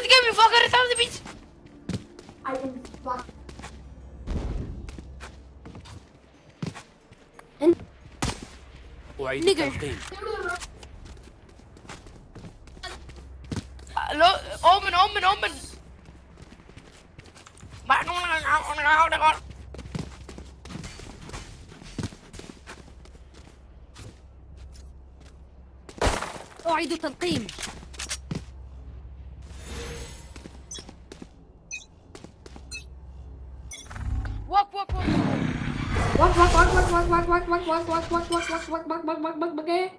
could give me 400,000 bits. I am fuck. أعيد التلقيم لو أومن أومن أومن أعيد تلقيم what what what what what what what what what what what إيه؟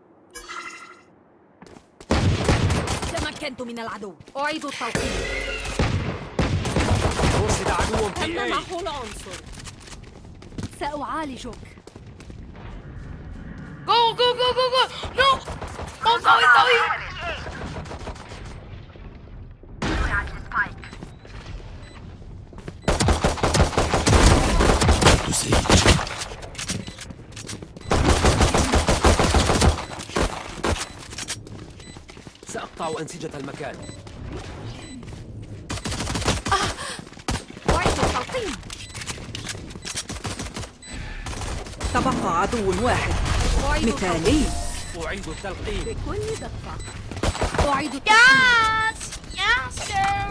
من العدو أعيد التلقيم رصد عدو تم محو العنصر سأعالجك جو جو جو جو جو نو قوي قوي أنسجة المكان. أعيد التلقيم تبقى عدو واحد. مثالي. أعيد التلقيم بكل دقة. أعيد يس سير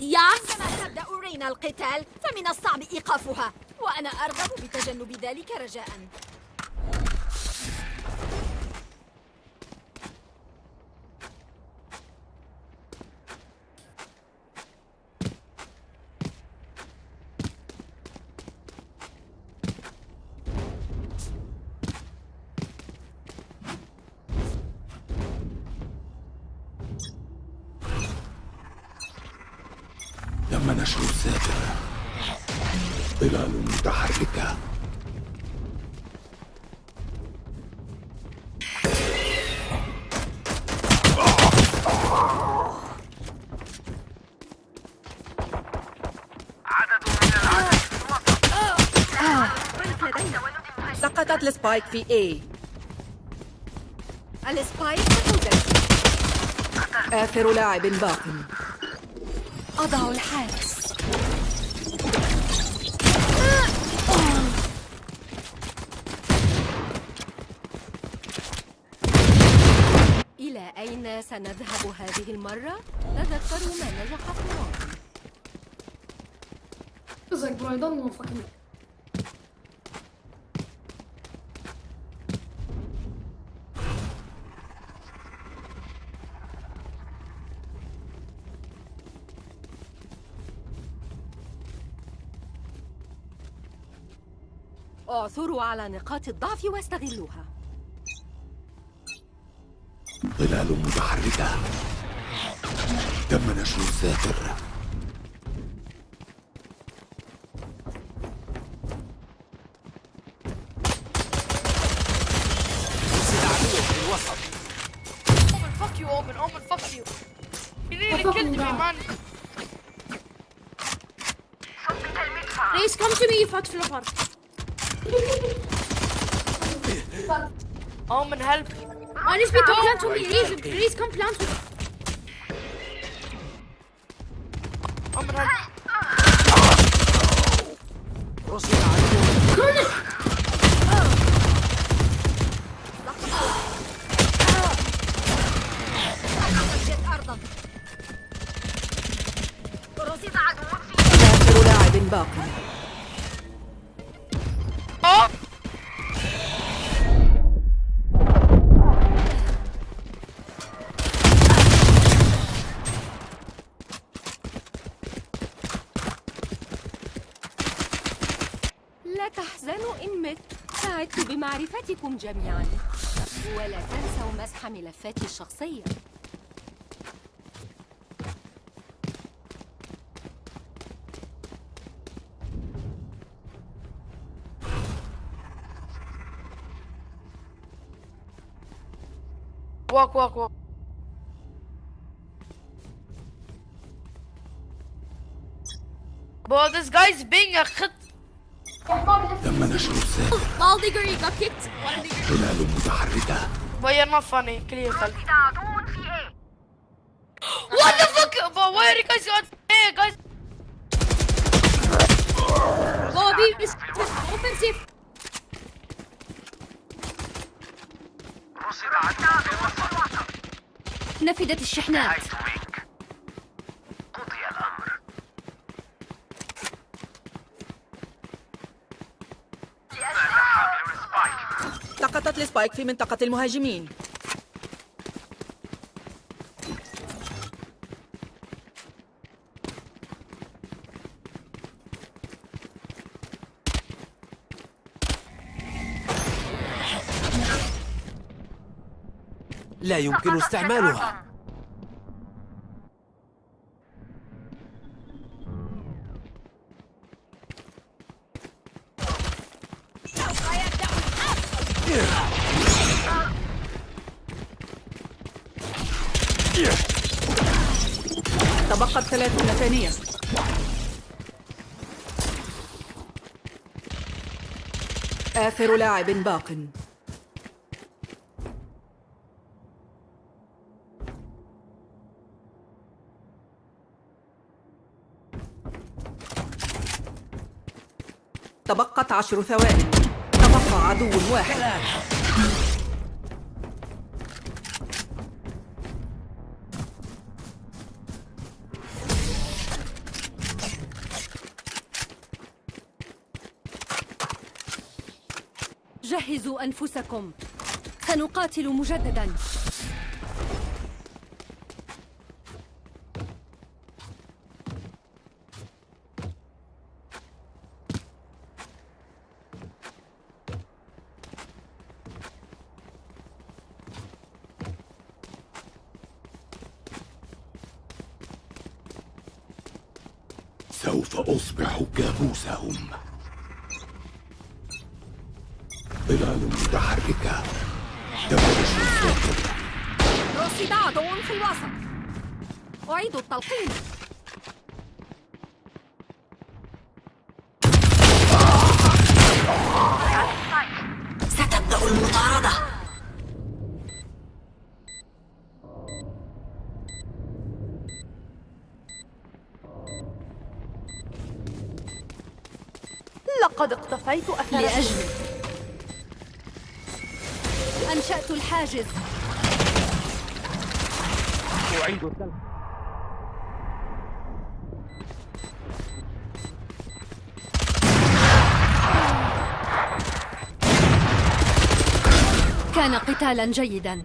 ياس! عندما تبدأ رينا القتال فمن الصعب إيقافها. وأنا أرغب بتجنب ذلك رجاء. ظلال متحركة سقطت ال spike في A. ال spike آخر لاعب باق. أضع الحارس إلى أين سنذهب هذه المرة؟ تذكروا ما نجح في ماضي It's like bro, I don't know fucking. اعثروا على نقاط الضعف واستغلوها. ظلال متحركة. تم نشر الساتر. faut m'aider, je glisse comme plein de كل آخر لاعب باقي جميعا ولا تنسوا مسح ملفاتي الشخصية Walk, walk, walk. Bro, this guy's being a khit. لما نشر الساتر ظلال متحركة Why you're not funny, clear cut. What the fuck? But why are you guys on hey guys? Bobby, this is offensive. نفدت الشحنات. سقطت السبايك في منطقة المهاجمين. لا يمكن استعمالها. آخر لاعب باق. تبقت عشر ثوان تبقى عدو واحد. جهزوا أنفسكم. سنقاتل مجددا. سوف أصبح كابوسهم. متحركة تمرش الساحر رصد عدو في الوسط. أعيد التلقيم. ستبدأ المطاردة. لقد اقتفيت أثر لأجلك أنشأت الحاجز. أعيد كان قتالا جيدا.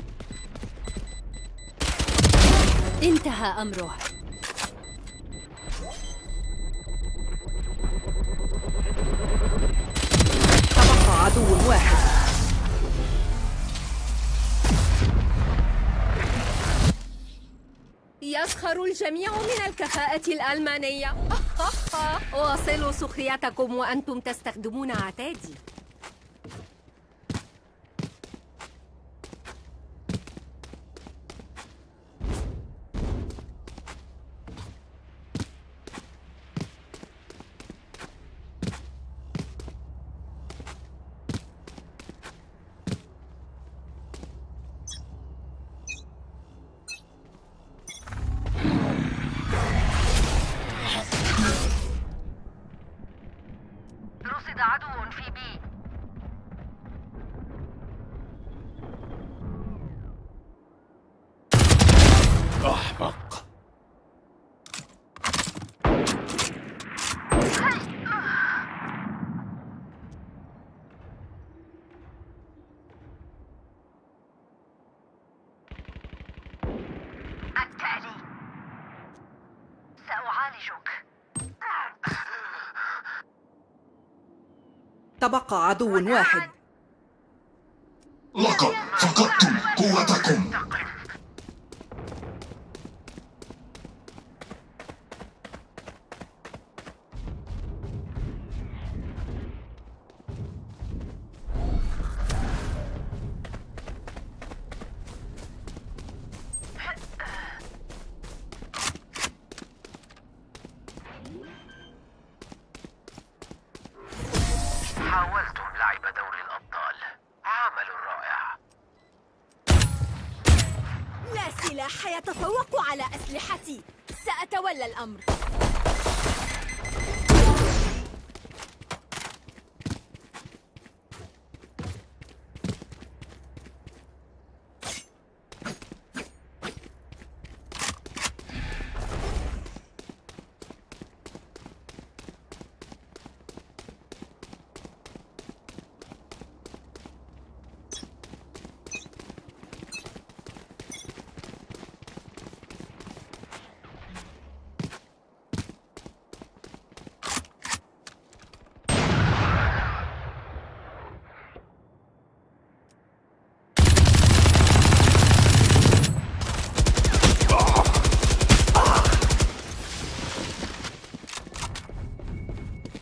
انتهى أمره. يسخر الجميع من الكفاءة الألمانية. واصلوا سخريتكم وأنتم تستخدمون عتادي. تبقى عدو واحد. يتفوق على أسلحتي. سأتولى الأمر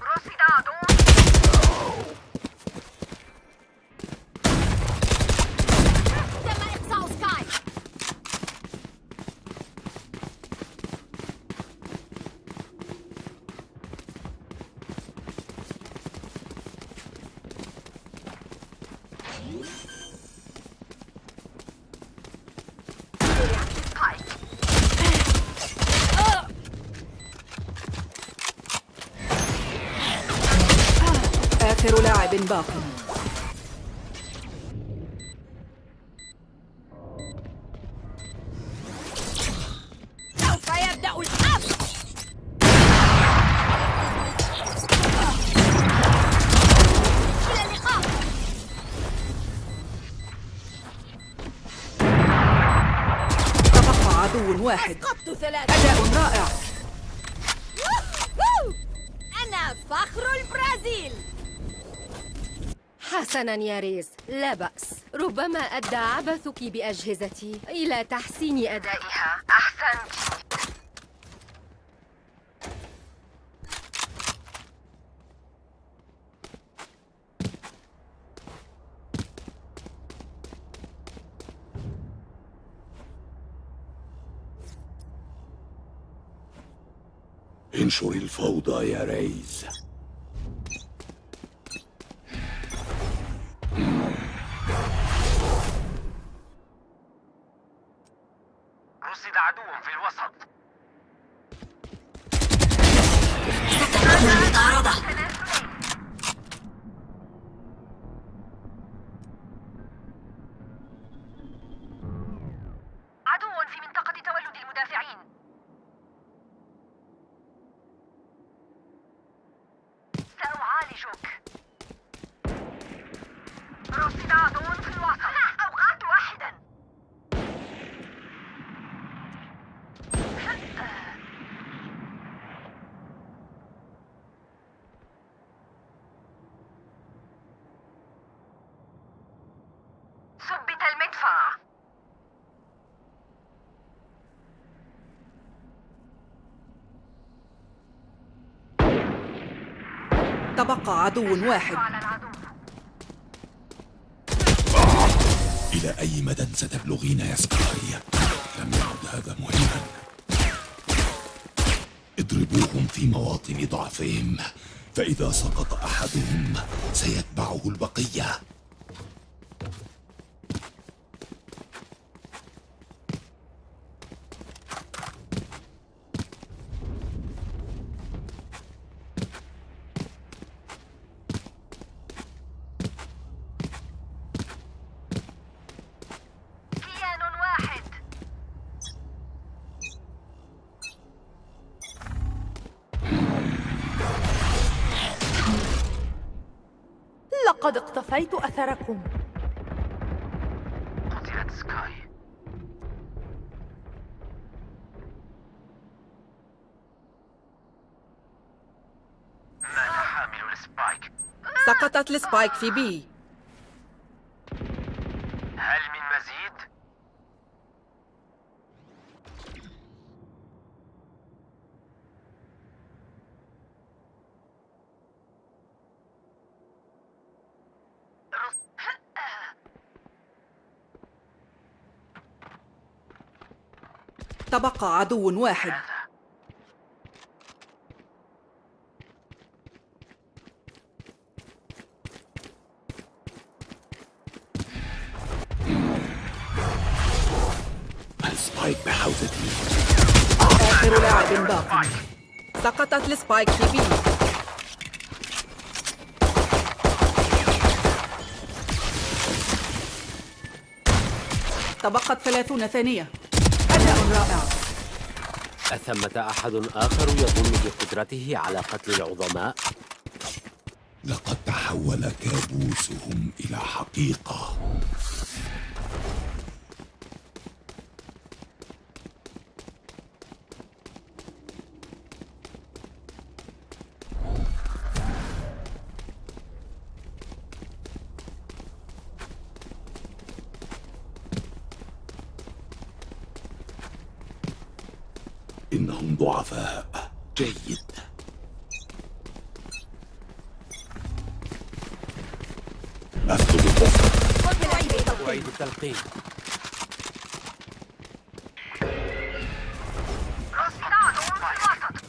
رصد عدو تم إقصاء سكاي آخر حسنا يا ريز لا بأس. ربما أدى عبثك بأجهزتي إلى تحسين أدائها. أحسنت. انشر الفوضى يا ريز تبقى عدو واحد. إلى أي مدى ستبلغين يا سكاي؟ لم يعد هذا مهما. اضربوهم في مواطن ضعفهم فإذا سقط أحدهم سيتبعه البقية. لقد اقتفيت أثركم. قتلت سكاي. مات حامل ال spike؟ سقطت ال spike في B هل من مزيد؟ تبقى عدو واحد. ال spike بحوزتي. آخر لاعب باق. سقطت ال spike في B. تبقت ثلاثون ثانية. أثمة أحد آخر يظن بقدرته على قتل العظماء؟ لقد تحول كابوسهم إلى حقيقة إنهم ضعفاء جيد أسلب البصر أعيد التلقين رصد عدو في الوسط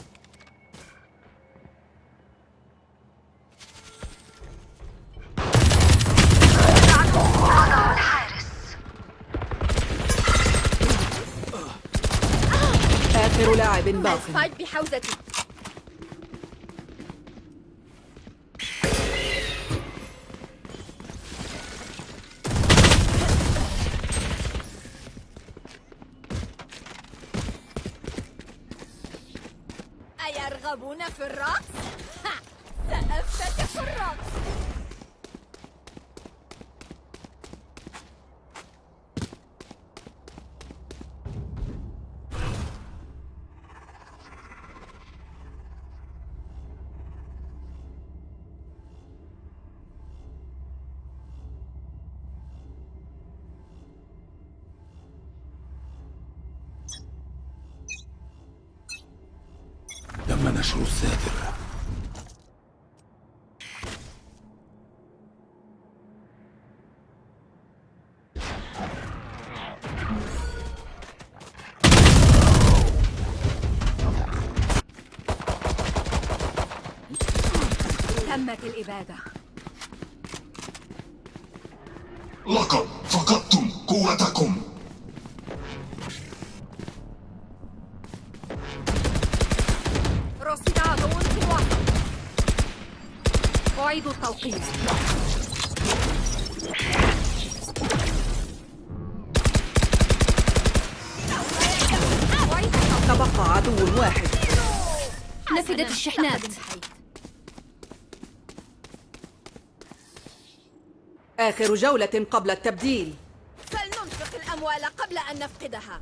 آخر لاعب باق سبايك بحوزتي أيرغبون في الرقص؟ الساتر تمت الإبادة. لقد فقدتم قوتكم رصد عدو في الوسط أعيد التوقيت. تبقى عدو واحد. نفدت الشحنات. آخر جولة قبل التبديل. فلننفق الأموال قبل أن نفقدها.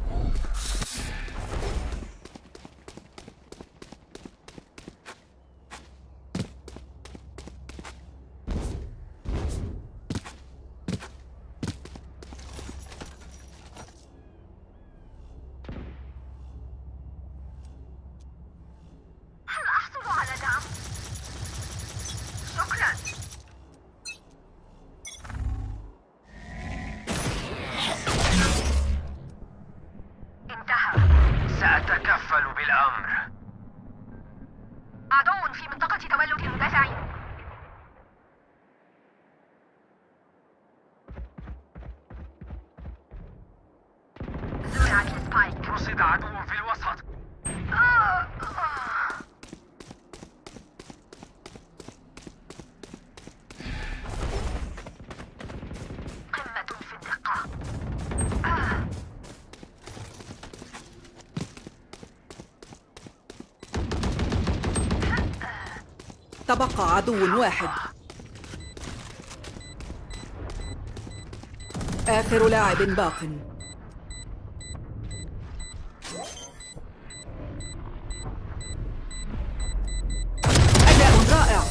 عدو في منطقة تولد المدافعين. زرعت السبايك رصد عدو. تبقى عدو واحد. آخر لاعب باق. أداء رائع.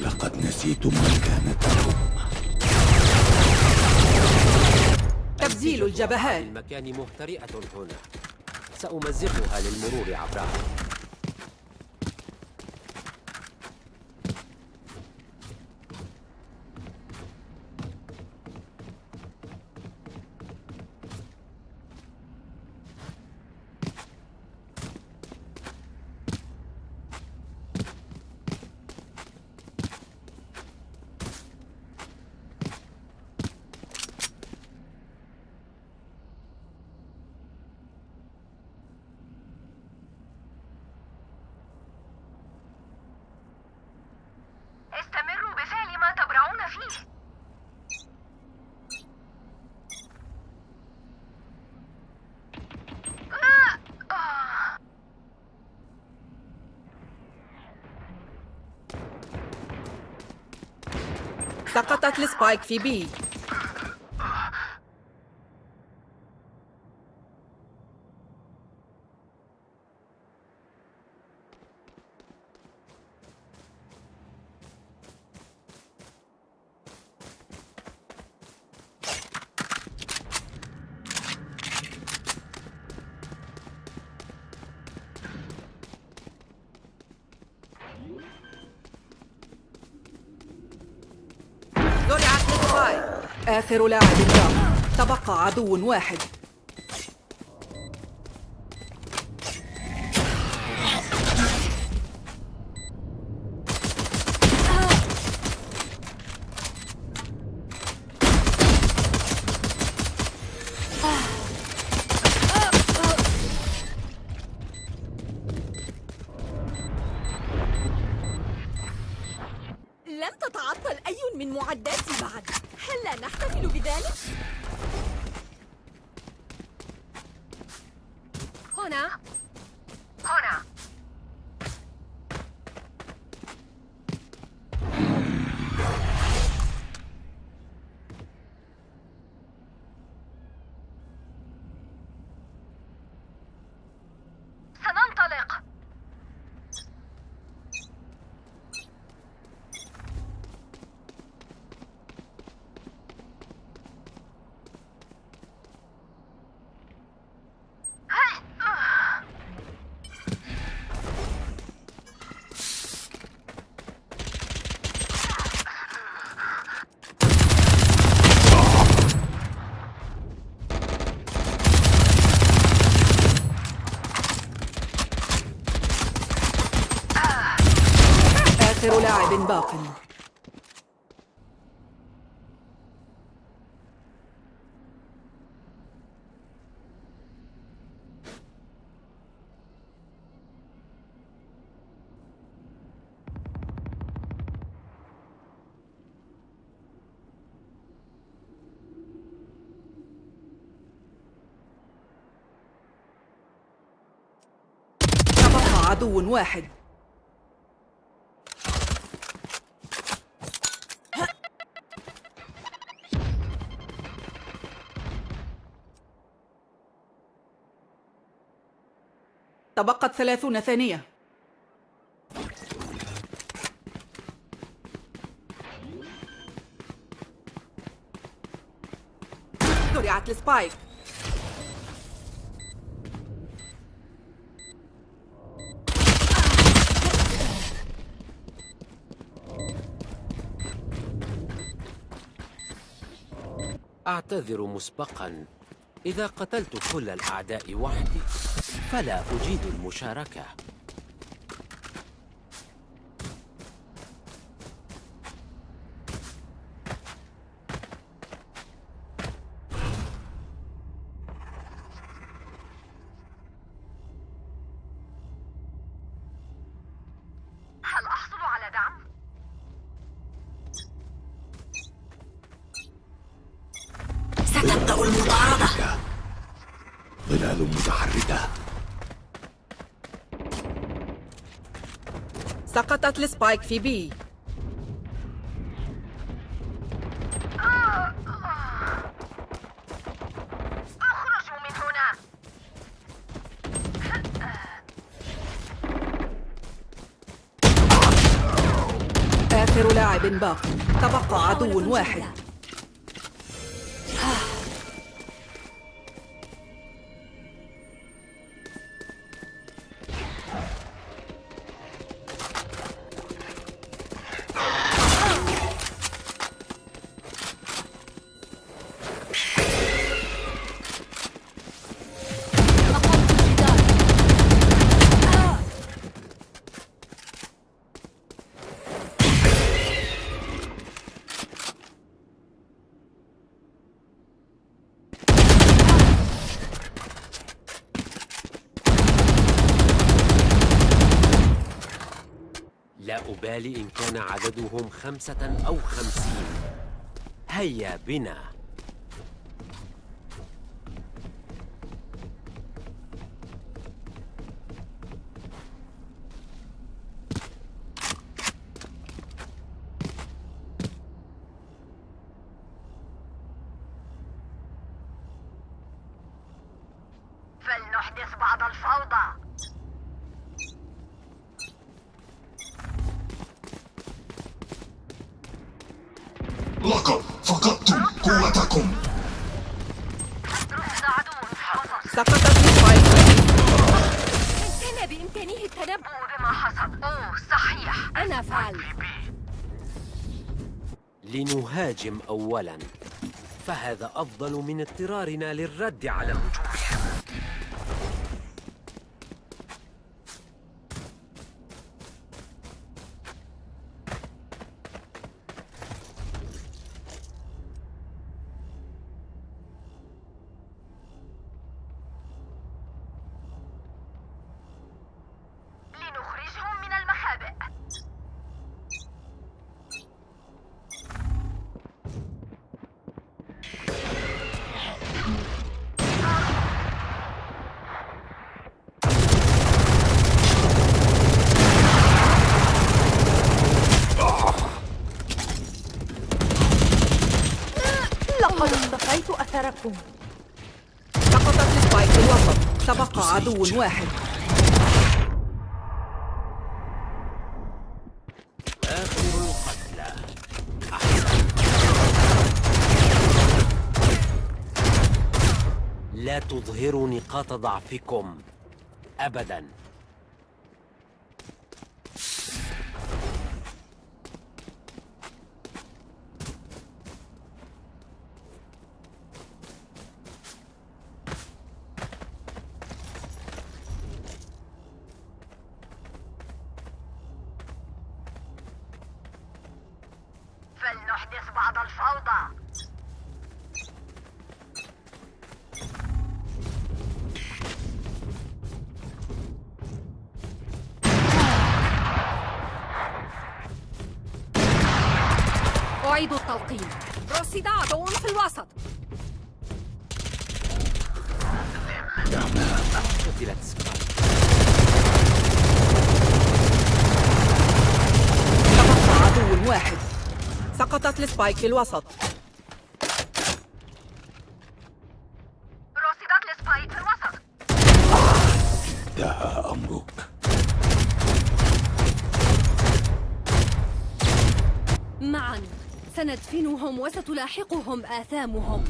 لقد نسيتم مكانتكم تبديل الجبهات. المكان مهترئة هنا. سأمزقها للمرور عبرها سقطت السبايك في بي زرعت السبايك آخر لاعب باق تبقى عدو واحد. باق عدو واحد. تبقت ثلاثون ثانية. زرعت السبايك. أعتذر مسبقا. إذا قتلت كل الأعداء وحدي. فلا أجيد المشاركة. السبايك في بي اخرجوا من هنا. آخر لاعب باق تبقى عدو واحد. عددهم خمسة أو خمسين. هيا بنا. فلنحدث بعض الفوضى. لنهاجم أولا. فهذا أفضل من اضطرارنا للرد على هجومهم لنخرجهم من المخابئ لقد أثركم سقطت سبايك الوسط. تبقى عدو واحد. آخر القتلى لا تظهروا نقاط ضعفكم. أبداً. أعيد التلقين رصد عدو في الوسط. قتلت عدو واحد. سقطت السبايك في الوسط رصدت السبايك في الوسط انتهى أمرك معا سندفنهم وستلاحقهم آثامهم.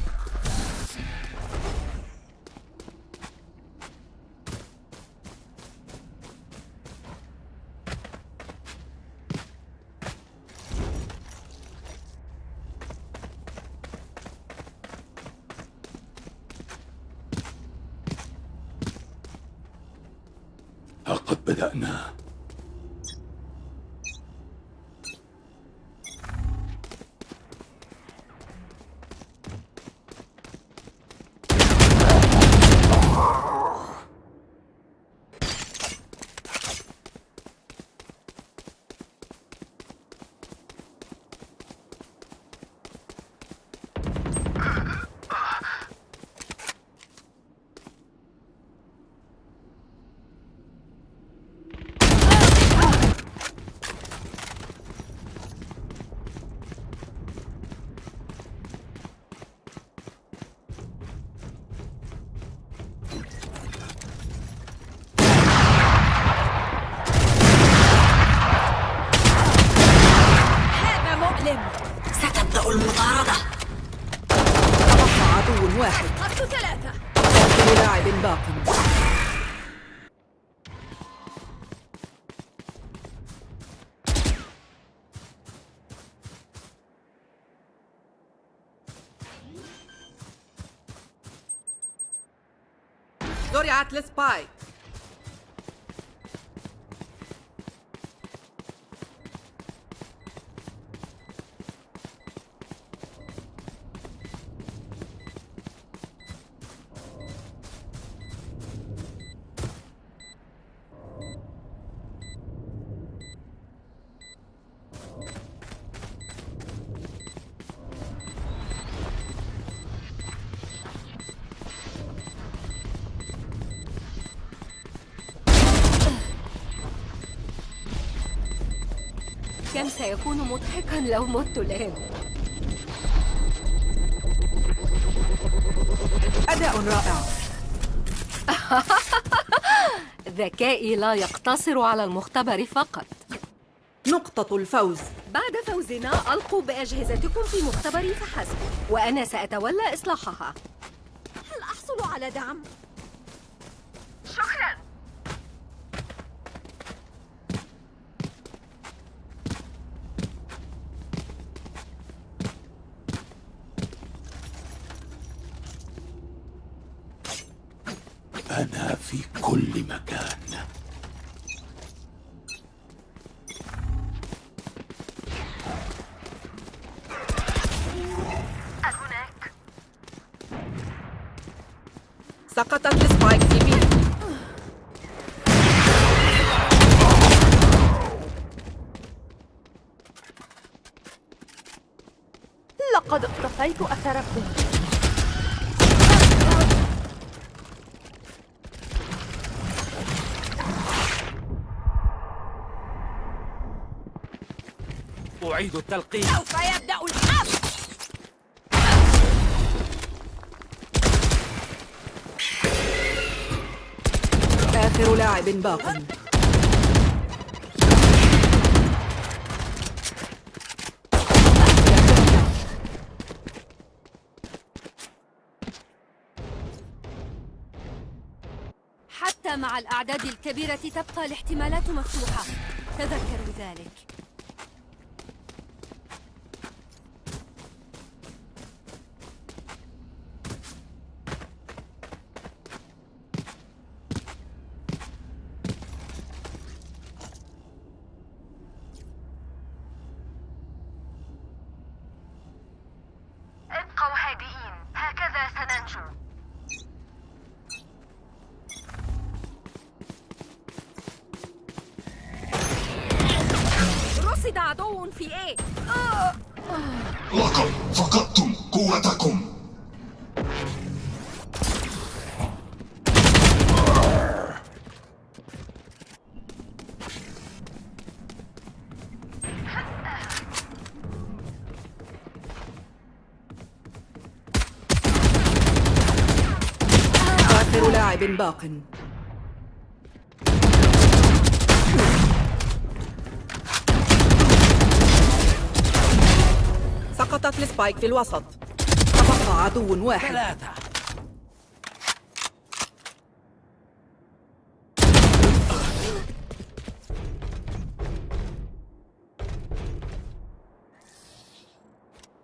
زرعت السبايك كم مضحكا لو مت الآن أداء رائع ذكائي لا يقتصر على المختبر فقط نقطة الفوز بعد فوزنا ألقوا بأجهزتكم في مختبري فحسب. وأنا سأتولى إصلاحها. هل أحصل على دعم؟ شكرا أنا في كل مكان. هناك. سقطت السبايك في بي لقد اقتفيت أثركم أعيد التلقيم سوف يبدأ الحرب. آخر لاعب باق. حتى مع الأعداد الكبيرة تبقى الاحتمالات مفتوحة. تذكروا ذلك. باق سقطت السبايك في الوسط. تبقى عدو واحد. ثلاثة.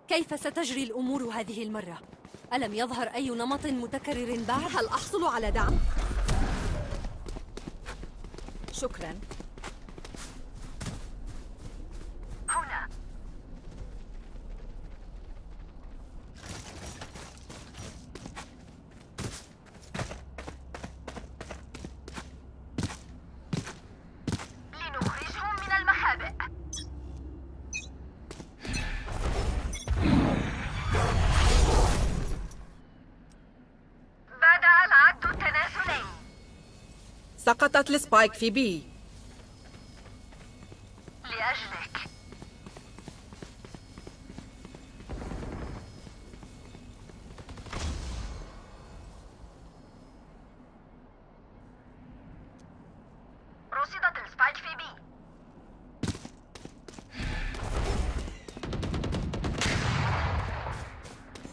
كيف ستجري الأمور هذه المرة؟ ألم يظهر أي نمط متكرر بعد؟ هل أحصل على دعم؟ شكرا سقطت السبايك في بي. لأجلك. رصدت السبايك في بي.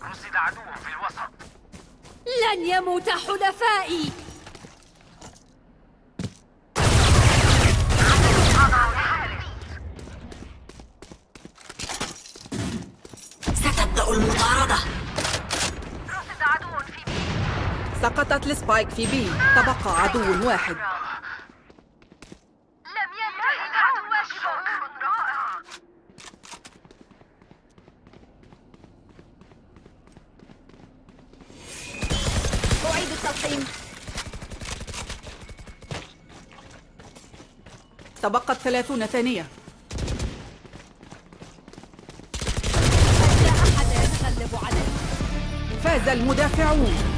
رصد عدو في الوسط. لن يموت حلفائي. سقطت السبايك في بي تبقى عدو واحد. لم ينتهي أعيد التلقيم تبقت ثلاثون ثانية. فاز المدافعون.